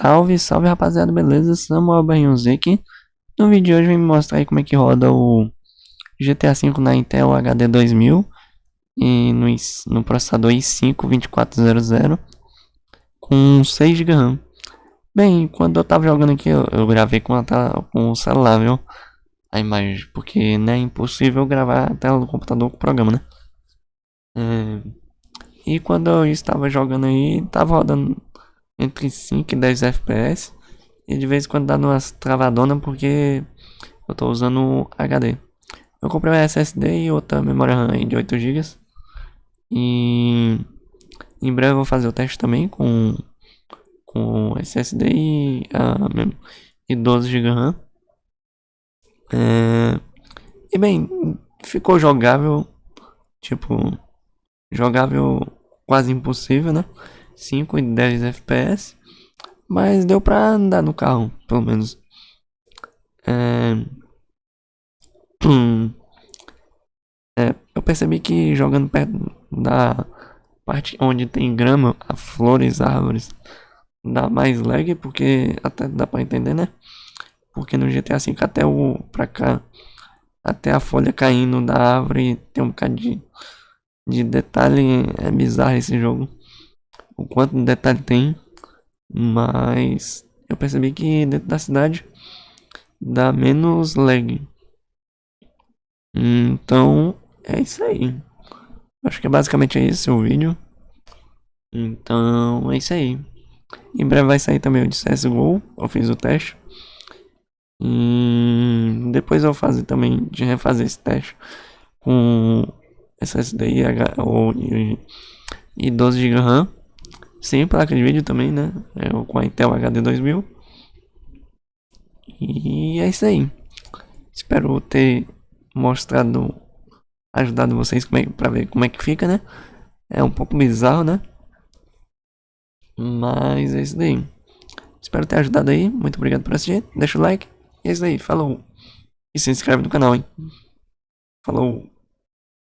Salve, salve rapaziada, beleza? Samuel Banhãozinho aqui. No vídeo de hoje vem me mostrar aí como é que roda o GTA V na Intel HD 2000 e no, no processador i5 2400 com 6 GB RAM. Bem, quando eu tava jogando aqui, eu, eu gravei com, a tela, com o celular, viu? A imagem, porque né, é impossível gravar a tela do computador com o programa, né? É... E quando eu estava jogando aí, tava rodando entre 5 e 10 FPS. E de vez em quando dá umas travadonas porque eu tô usando HD. Eu comprei uma SSD e outra memória RAM de 8 GB. E em breve eu vou fazer o teste também com, com SSD e, uh, e 12 GB RAM. É, e bem, ficou jogável. Tipo, jogável quase impossível, né? 5 e 10 FPS. Mas deu pra andar no carro, pelo menos. É... Hum. É, eu percebi que jogando perto da parte onde tem grama, flores, árvores, dá mais lag, porque até dá pra entender, né? Porque no GTA V até o pra cá, até a folha caindo da árvore tem um bocado de, de detalhe, é bizarro esse jogo o quanto de detalhe tem, mas eu percebi que dentro da cidade dá menos lag. Então é isso aí. Acho que é basicamente esse o vídeo. Então é isso aí. Em breve vai sair também o de CSGO. Eu fiz o teste. E depois eu vou fazer também de refazer esse teste com SSD e, e 12 GB RAM. Sem placa de vídeo também, né? É, com a Intel HD 2000. E é isso aí. Espero ter mostrado, ajudado vocês como é, pra ver como é que fica, né? É um pouco bizarro, né? Mas é isso daí. Espero ter ajudado aí. Muito obrigado por assistir. Deixa o like. E é isso aí. Falou. E se inscreve no canal, hein? Falou.